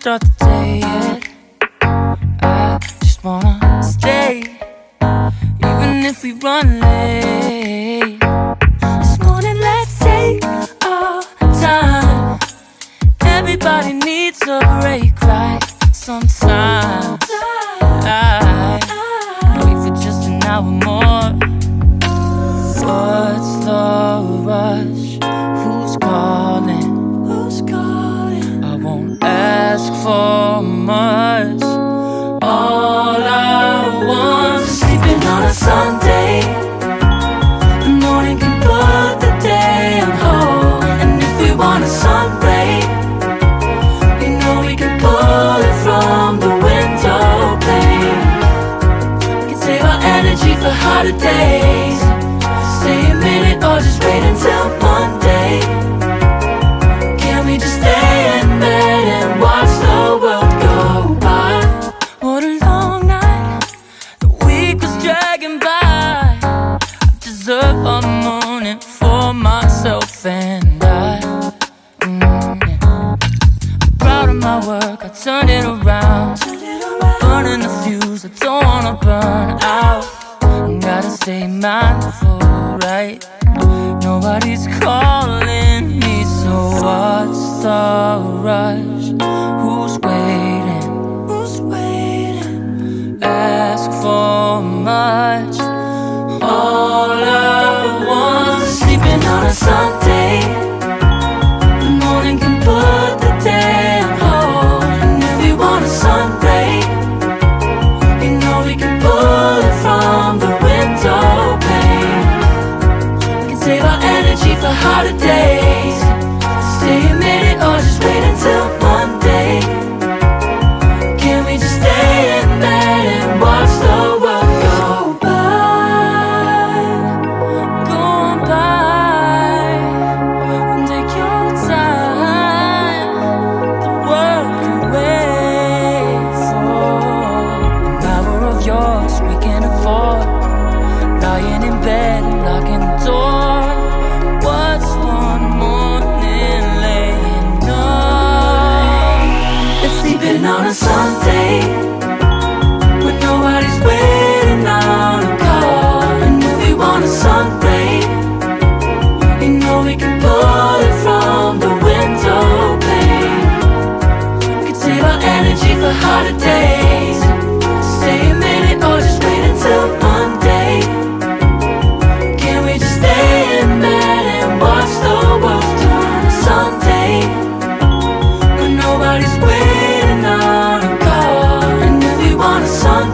start the day yet. I just wanna stay, even if we run late. for my up all morning for myself and I. Mm, I'm proud of my work, I turned it around. I'm burning the fuse, I don't wanna burn out. I gotta stay mindful, right? Nobody's calling me, so what's the rush?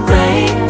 rain